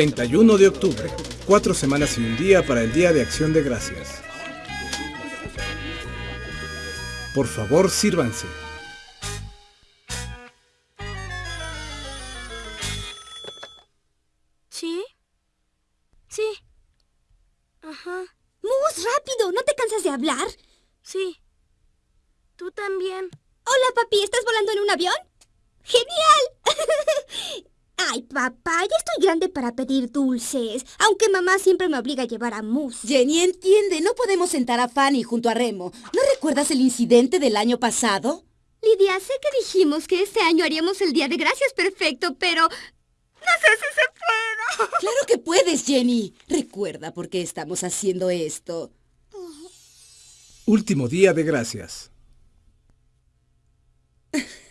31 de octubre, cuatro semanas y un día para el Día de Acción de Gracias. Por favor, sírvanse. ¿Sí? Sí. Ajá. ¡Mus, rápido! ¿No te cansas de hablar? Sí. Tú también. Hola, papi. ¿Estás volando en un avión? ¡Genial! Ay, papá, ya estoy grande para pedir dulces. Aunque mamá siempre me obliga a llevar a Mus. Jenny, entiende, no podemos sentar a Fanny junto a Remo. ¿No recuerdas el incidente del año pasado? Lidia, sé que dijimos que este año haríamos el Día de Gracias perfecto, pero... No sé si se puede. Claro que puedes, Jenny. Recuerda por qué estamos haciendo esto. Último Día de Gracias.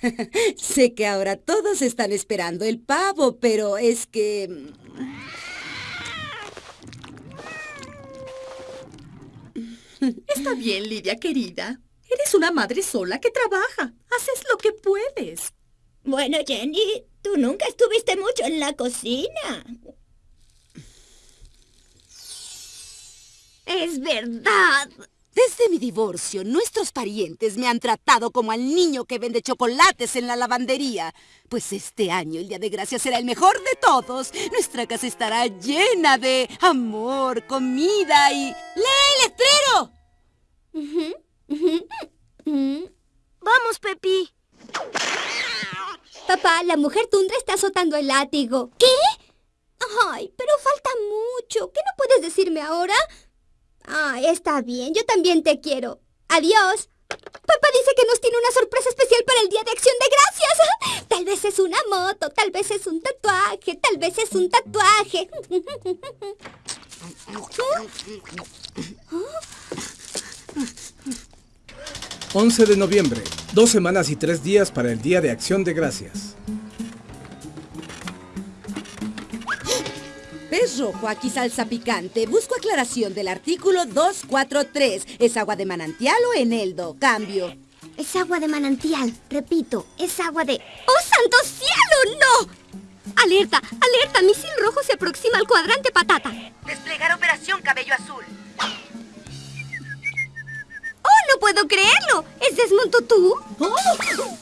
sé que ahora todos están esperando el pavo, pero es que... Está bien, Lidia, querida. Eres una madre sola que trabaja. Haces lo que puedes. Bueno, Jenny, tú nunca estuviste mucho en la cocina. Es verdad. Desde mi divorcio, nuestros parientes me han tratado como al niño que vende chocolates en la lavandería. Pues este año el Día de Gracias será el mejor de todos. Nuestra casa estará llena de amor, comida y... ¡Lee el letrero! Vamos, Pepi. Papá, la mujer tundra está azotando el látigo. ¿Qué? Ay, pero falta mucho. ¿Qué no puedes decirme ahora? Ah, está bien, yo también te quiero. Adiós. Papá dice que nos tiene una sorpresa especial para el Día de Acción de Gracias. Tal vez es una moto, tal vez es un tatuaje, tal vez es un tatuaje. 11 de noviembre, dos semanas y tres días para el Día de Acción de Gracias. Rojo, aquí salsa picante. Busco aclaración del artículo 243. ¿Es agua de manantial o eneldo? Cambio. Es agua de manantial. Repito, es agua de... ¡Oh, santo cielo! ¡No! ¡Alerta! ¡Alerta! Misil rojo se aproxima al cuadrante patata. Desplegar operación cabello azul. ¡Oh, no puedo creerlo! ¿Es Desmond tú? ¡Oh!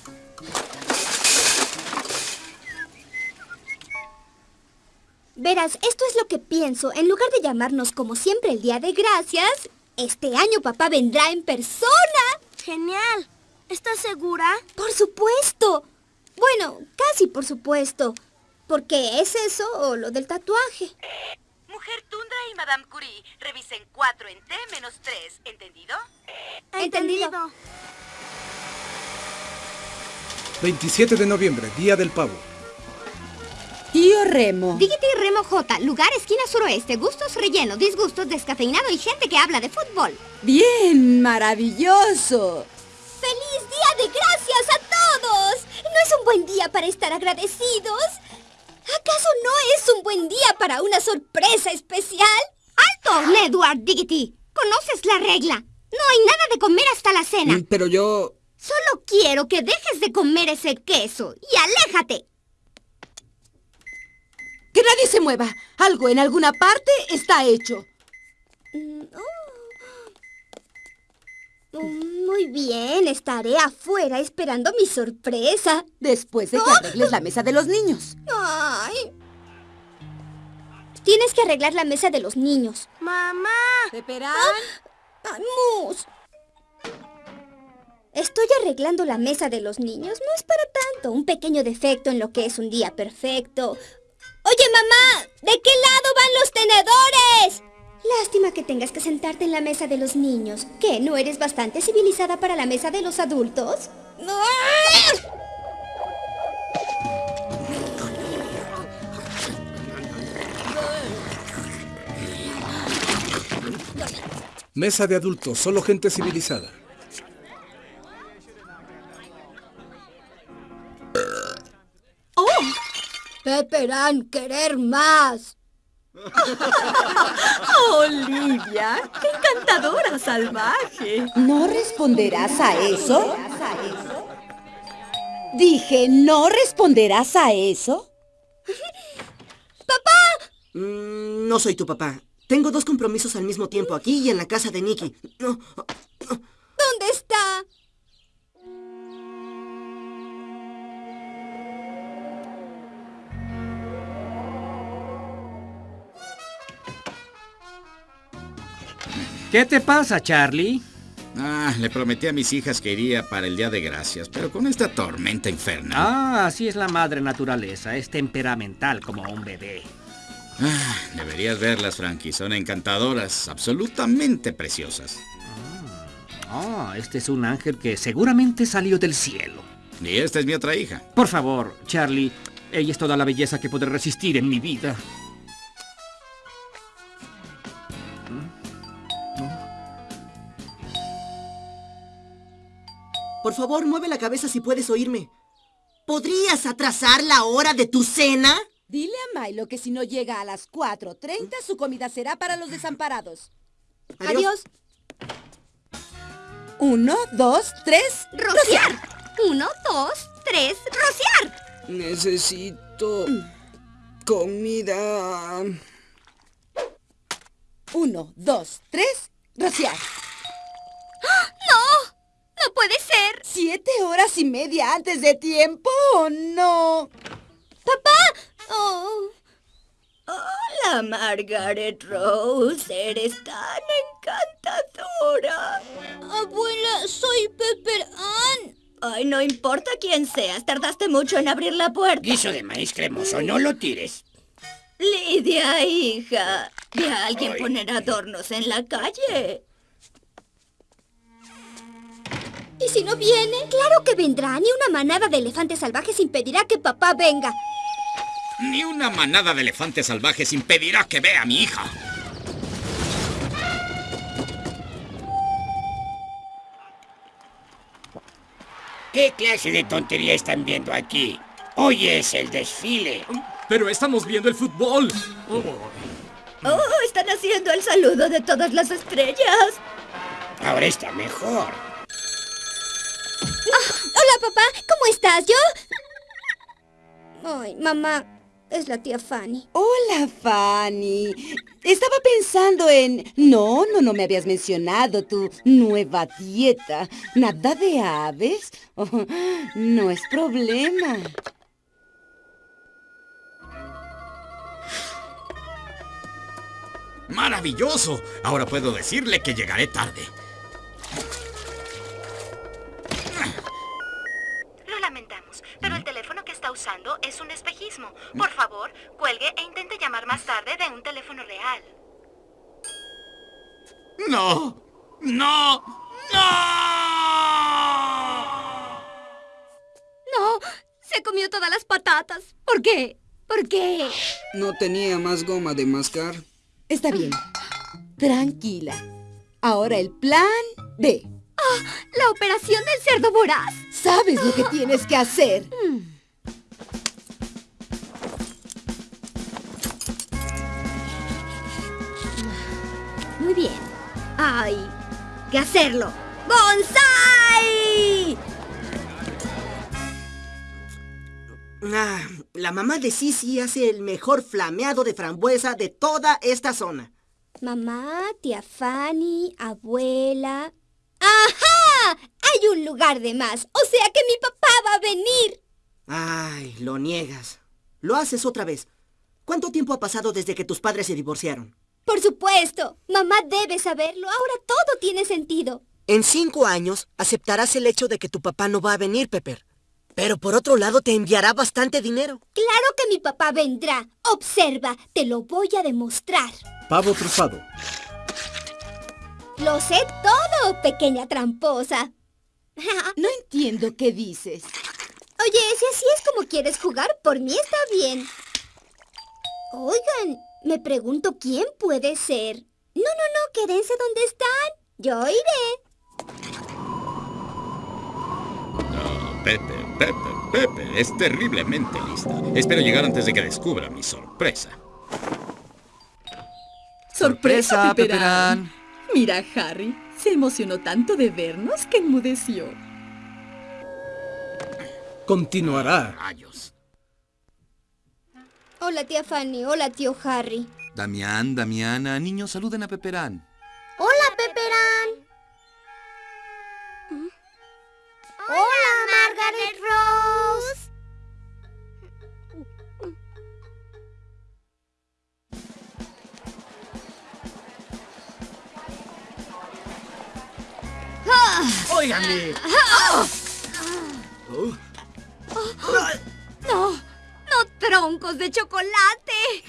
Verás, esto es lo que pienso. En lugar de llamarnos como siempre el Día de Gracias, este año papá vendrá en persona. Genial. ¿Estás segura? Por supuesto. Bueno, casi por supuesto. Porque es eso o lo del tatuaje. Mujer Tundra y Madame Curie, revisen 4 en T menos 3. ¿Entendido? Entendido. 27 de noviembre, Día del Pavo. Tío Remo. Dígite Remo J, lugar esquina suroeste, gustos relleno, disgustos, descafeinado y gente que habla de fútbol. Bien, maravilloso. ¡Feliz Día de Gracias a todos! ¿No es un buen día para estar agradecidos? ¿Acaso no es un buen día para una sorpresa especial? ¡Alto, Edward Diggity! ¿Conoces la regla? No hay nada de comer hasta la cena. Pero yo... Solo quiero que dejes de comer ese queso y aléjate. ¡Que nadie se mueva! Algo en alguna parte está hecho. Mm, oh. Muy bien, estaré afuera esperando mi sorpresa. Después de que arregles la mesa de los niños. Ay. Tienes que arreglar la mesa de los niños. ¡Mamá! ¿Esperan? ¡Ah! ¡Mus! Estoy arreglando la mesa de los niños. No es para tanto. Un pequeño defecto en lo que es un día perfecto. ¿De qué lado van los tenedores? Lástima que tengas que sentarte en la mesa de los niños. ¿Qué? ¿No eres bastante civilizada para la mesa de los adultos? Mesa de adultos, solo gente civilizada. Esperan querer más. ¡Oh, Lidia! ¡Qué encantadora salvaje! ¿No responderás a eso? Dije, ¿no responderás a eso? ¡Papá! No soy tu papá. Tengo dos compromisos al mismo tiempo, aquí y en la casa de Nicky. No. ¿Dónde está? ¿Qué te pasa, Charlie? Ah, le prometí a mis hijas que iría para el Día de Gracias, pero con esta tormenta infernal. Ah, así es la madre naturaleza. Es temperamental como un bebé. Ah, deberías verlas, Frankie. Son encantadoras, absolutamente preciosas. Ah, este es un ángel que seguramente salió del cielo. Y esta es mi otra hija. Por favor, Charlie. Ella es toda la belleza que podré resistir en mi vida. Por favor, mueve la cabeza si puedes oírme. ¿Podrías atrasar la hora de tu cena? Dile a Milo que si no llega a las 4.30, su comida será para los desamparados. Adiós. Uno, dos, tres, Rociar. Uno, dos, tres, rociar. Necesito comida. Uno, dos, tres, rociar. ¡No! ¡No puede ser! ¿Siete horas y media antes de tiempo o no? ¡Papá! Oh. Hola, Margaret Rose. Eres tan encantadora. Abuela, soy Pepper Ann. Ay, no importa quién seas. Tardaste mucho en abrir la puerta. Guiso de maíz cremoso, no lo tires. Lidia, hija. Vi a alguien poner adornos en la calle. ¿Y si no viene? Claro que vendrá. Ni una manada de elefantes salvajes impedirá que papá venga. Ni una manada de elefantes salvajes impedirá que vea a mi hija. ¿Qué clase de tontería están viendo aquí? Hoy es el desfile. Pero estamos viendo el fútbol. Oh, están haciendo el saludo de todas las estrellas. Ahora está mejor. Hola, papá. ¿Cómo estás? ¿Yo? Ay, mamá, es la tía Fanny. Hola, Fanny. Estaba pensando en... No, no, no me habías mencionado tu nueva dieta. ¿Nada de aves? Oh, no es problema. ¡Maravilloso! Ahora puedo decirle que llegaré tarde. Usando es un espejismo. Por favor, cuelgue e intente llamar más tarde de un teléfono real. ¡No! ¡No! ¡No! No, se comió todas las patatas. ¿Por qué? ¿Por qué? No tenía más goma de mascar. Está bien. Tranquila. Ahora el plan B. Ah, la operación del cerdo voraz. Sabes lo que tienes que hacer. Muy Hay que hacerlo. ¡Bonsai! Ah, la mamá de Sisi hace el mejor flameado de frambuesa de toda esta zona. Mamá, tía Fanny, abuela. ¡Ajá! Hay un lugar de más. O sea que mi papá va a venir. Ay, lo niegas. Lo haces otra vez. ¿Cuánto tiempo ha pasado desde que tus padres se divorciaron? Por supuesto. Mamá debe saberlo. Ahora todo tiene sentido. En cinco años aceptarás el hecho de que tu papá no va a venir, Pepper. Pero por otro lado te enviará bastante dinero. Claro que mi papá vendrá. Observa, te lo voy a demostrar. Pavo trufado. Lo sé todo, pequeña tramposa. No entiendo qué dices. Oye, si así es como quieres jugar, por mí está bien. Oigan, me pregunto quién puede ser. No, no, no, quédense donde están. Yo iré. No, Pepe, Pepe, Pepe, es terriblemente lista. Espero llegar antes de que descubra mi sorpresa. ¡Sorpresa! Peperán. Mira, Harry, se emocionó tanto de vernos que enmudeció. Continuará. Hola, tía Fanny. Hola, tío Harry. Damián, Damiana, niños, saluden a Peperán.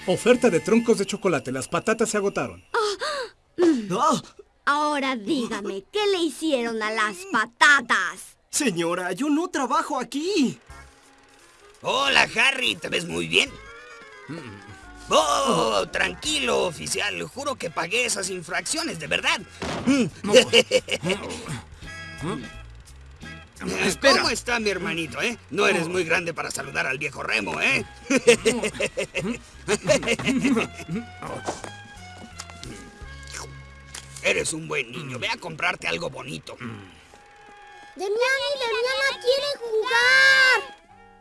Oferta de troncos de chocolate. Las patatas se agotaron. Ahora dígame, ¿qué le hicieron a las patatas? Señora, yo no trabajo aquí. Hola, Harry, ¿te ves muy bien? Oh, tranquilo, oficial. Juro que pagué esas infracciones, de verdad. Espera. ¿Cómo está mi hermanito, eh? No eres muy grande para saludar al viejo Remo, ¿eh? Eres un buen niño. Ve a comprarte algo bonito. Demian y Demiana quieren jugar.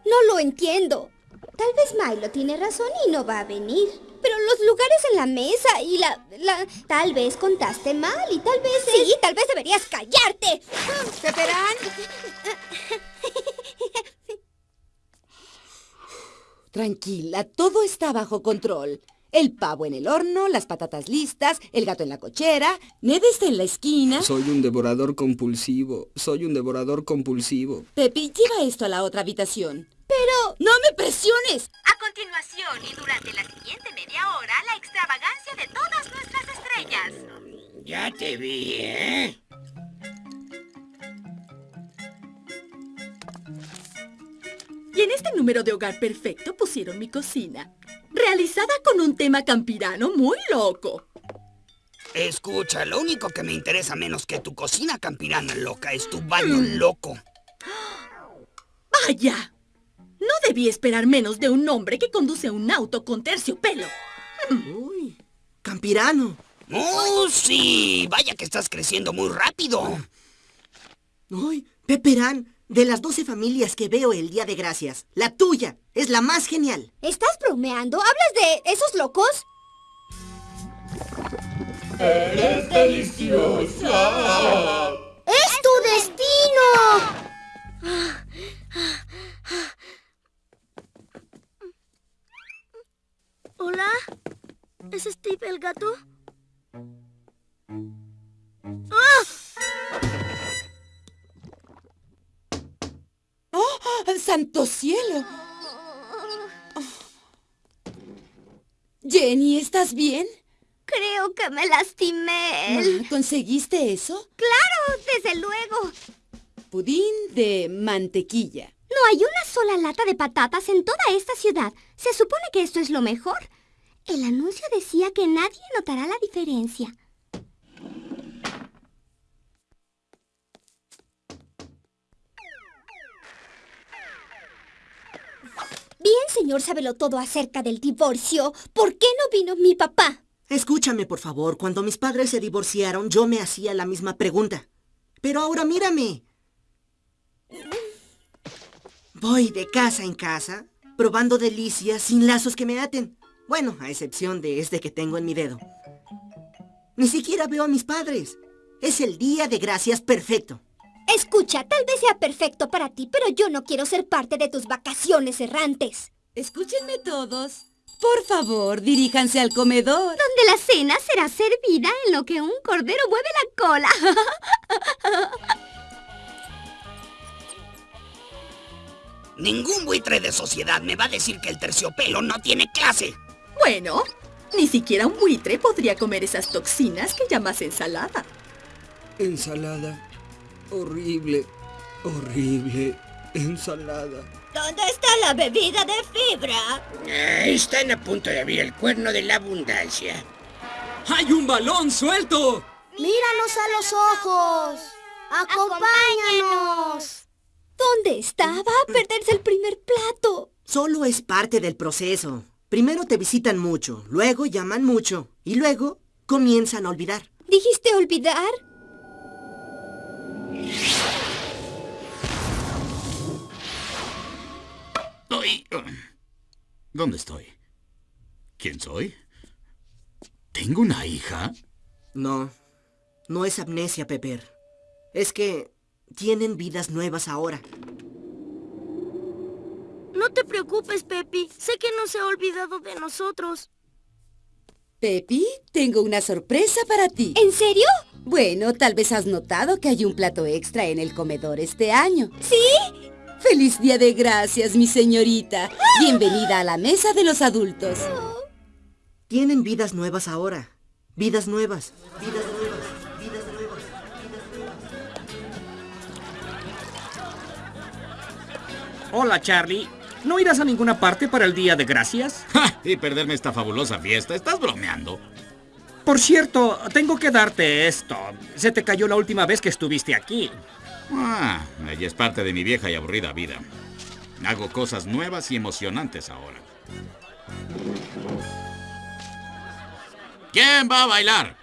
No lo entiendo. Tal vez Milo tiene razón y no va a venir. Pero los lugares en la mesa y la, la... Tal vez contaste mal y tal vez... Sí, tal vez deberías callarte. ¿Peperán? Tranquila, todo está bajo control. El pavo en el horno, las patatas listas, el gato en la cochera, Ned está en la esquina. Soy un devorador compulsivo. Soy un devorador compulsivo. Pepi, lleva esto a la otra habitación. Pero... ¡No me presiones! A continuación y durante la siguiente media hora, la extravagancia de todas nuestras estrellas. Ya te vi, ¿eh? Y en este número de Hogar Perfecto pusieron mi cocina, realizada con un tema campirano muy loco. Escucha, lo único que me interesa menos que tu cocina campirana loca es tu baño loco. ¡Vaya! No debí esperar menos de un hombre que conduce un auto con terciopelo. Uy, campirano. ¡Oh, sí! Vaya que estás creciendo muy rápido. Uy, Peperán, de las 12 familias que veo el Día de Gracias, la tuya es la más genial. ¿Estás bromeando? ¿Hablas de esos locos? ¡Eres deliciosa! ¡Es tu destino! ¿Hola? ¿Es Steve el gato? Santo cielo! Jenny, ¿estás bien? Creo que me lastimé. ¿Conseguiste eso? Claro, desde luego. Pudín de mantequilla. No hay una sola lata de patatas en toda esta ciudad. Se supone que esto es lo mejor. El anuncio decía que nadie notará la diferencia. Señor Sábelo todo acerca del divorcio. ¿Por qué no vino mi papá? Escúchame, por favor. Cuando mis padres se divorciaron, yo me hacía la misma pregunta. Pero ahora mírame. Voy de casa en casa, probando delicias sin lazos que me aten. Bueno, a excepción de este que tengo en mi dedo. Ni siquiera veo a mis padres. Es el día de gracias perfecto. Escucha, tal vez sea perfecto para ti, pero yo no quiero ser parte de tus vacaciones errantes. Escúchenme todos. Por favor, diríjanse al comedor. Donde la cena será servida en lo que un cordero mueve la cola. Ningún buitre de sociedad me va a decir que el terciopelo no tiene clase. Bueno, ni siquiera un buitre podría comer esas toxinas que llamas ensalada. Ensalada. Horrible. Horrible. Ensalada. ¿Dónde está la bebida de fibra? Ah, están a punto de abrir el cuerno de la abundancia. ¡Hay un balón suelto! ¡Míranos a los ojos! ¡Acompáñanos! ¿Dónde está? Va a perderse el primer plato. Solo es parte del proceso. Primero te visitan mucho, luego llaman mucho y luego comienzan a olvidar. ¿Dijiste olvidar? Ay, ¿Dónde estoy? ¿Quién soy? ¿Tengo una hija? No, no es amnesia, Pepper. Es que tienen vidas nuevas ahora. No te preocupes, Pepi. Sé que no se ha olvidado de nosotros. Pepi, tengo una sorpresa para ti. ¿En serio? Bueno, tal vez has notado que hay un plato extra en el comedor este año. ¿Sí? ¡Feliz Día de Gracias, mi señorita! Bienvenida a la mesa de los adultos. Tienen vidas nuevas ahora. Vidas nuevas. Vidas nuevas. Vidas nuevas. Hola, Charlie. ¿No irás a ninguna parte para el Día de Gracias? ¡Ja! Y perderme esta fabulosa fiesta. ¿Estás bromeando? Por cierto, tengo que darte esto. Se te cayó la última vez que estuviste aquí. Ah, ella es parte de mi vieja y aburrida vida. Hago cosas nuevas y emocionantes ahora. ¿Quién va a bailar?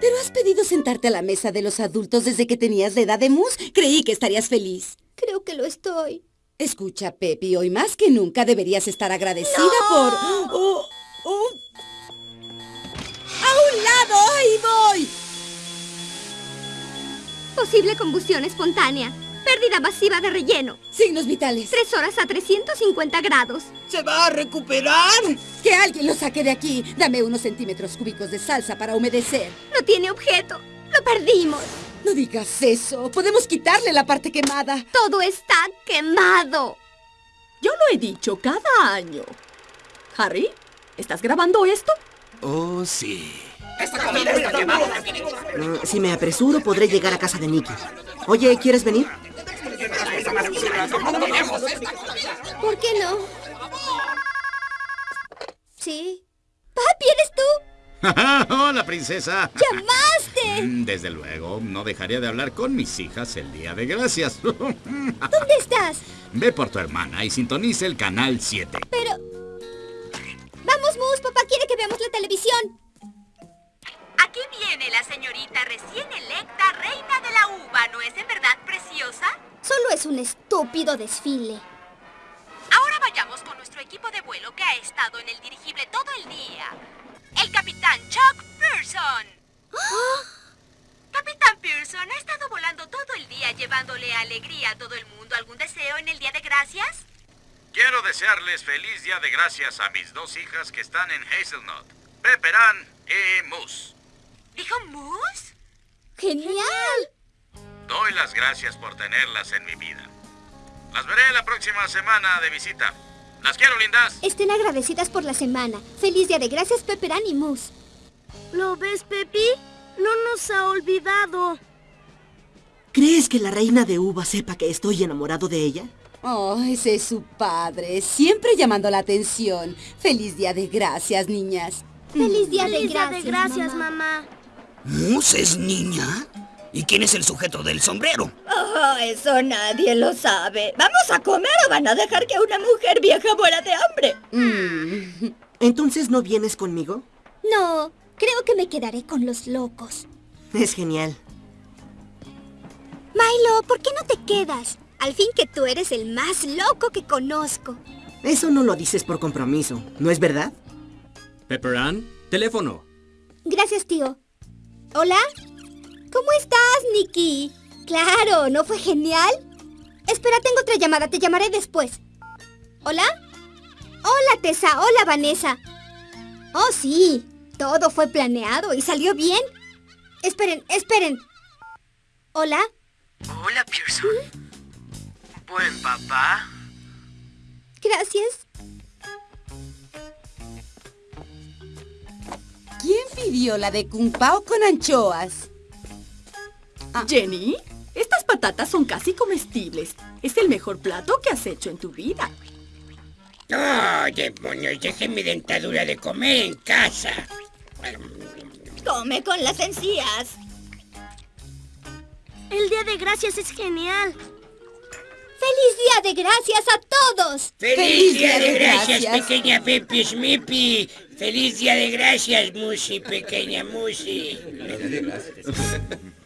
Pero has pedido sentarte a la mesa de los adultos desde que tenías la edad de Mus. Creí que estarías feliz. Creo que lo estoy. Escucha, Pepi, hoy más que nunca deberías estar agradecida por... Oh, oh. ¡A un lado! ¡Ahí voy! Posible combustión espontánea. Pérdida masiva de relleno. Signos vitales. Tres horas a 350 grados. ¿Se va a recuperar? Que alguien lo saque de aquí. Dame unos centímetros cúbicos de salsa para humedecer. No tiene objeto. Lo perdimos. No digas eso. Podemos quitarle la parte quemada. Todo está quemado. Yo lo he dicho cada año. Harry, ¿estás grabando esto? Oh, sí. Esta comida está quemada. Mm, si me apresuro, podré llegar a casa de Nicky. Oye, ¿quieres venir? ¿Por qué no? Sí. Papi, ¿eres tú? ¡Hola, princesa! ¡Llamaste! Mm, Desde luego, no dejaría de hablar con mis hijas el Día de Gracias. ¿Dónde estás? Ve por tu hermana y sintonice el canal 7. Pero... Vamos, Mus, papá quiere que veamos la televisión. Aquí viene la señorita recién electa reina de la uva, ¿no es en verdad preciosa? Solo es un estúpido desfile. Ahora vayamos con nuestro equipo de vuelo que ha estado en el dirigible todo el día. El capitán Chuck Pearson. Capitán Pearson, ¿ha estado volando todo el día llevándole alegría a todo el mundo? ¿Algún deseo en el Día de Gracias? Quiero desearles feliz Día de Gracias a mis dos hijas que están en Hazelnut, Pepperan y Moose. ¿Dijo Moose? ¡Genial! Doy las gracias por tenerlas en mi vida. Las veré la próxima semana de visita. Las quiero, lindas. Estén agradecidas por la semana. Feliz Día de Gracias, Pepperán y Mus. ¿Lo ves, Pepi? No nos ha olvidado. ¿Crees que la reina de uva sepa que estoy enamorado de ella? Oh, ese es su padre, siempre llamando la atención. Feliz Día de Gracias, niñas. Feliz Día de Feliz Día Gracias, de gracias, mamá. mamá. ¿Mus es niña? ¿Y quién es el sujeto del sombrero? Oh, eso nadie lo sabe. ¿Vamos a comer o van a dejar que una mujer vieja muera de hambre? Mm. ¿Entonces no vienes conmigo? No, creo que me quedaré con los locos. Es genial. Milo, ¿por qué no te quedas? Al fin que tú eres el más loco que conozco. Eso no lo dices por compromiso, ¿no es verdad? Pepperan, teléfono. Gracias, tío. ¿Hola? ¿Cómo estás, Nicky? Claro, ¿no fue genial? Espera, tengo otra llamada. Te llamaré después. ¿Hola? Hola, Tessa. Hola, Vanessa. Oh, sí. Todo fue planeado y salió bien. Esperen, esperen. ¿Hola? Hola, Pearson. Buen papá. Gracias. ¿Quién pidió la de Kung Pao con anchoas? Jenny, estas patatas son casi comestibles. Es el mejor plato que has hecho en tu vida. ¡Oh, demonios! Dejé mi dentadura de comer en casa. Come con las encías. El Día de Gracias es genial. ¡Feliz Día de Gracias a todos! ¡Feliz, día, de gracias, pequeña Pepi Smipi! ¡Feliz día de gracias, Musi, pequeña Musi!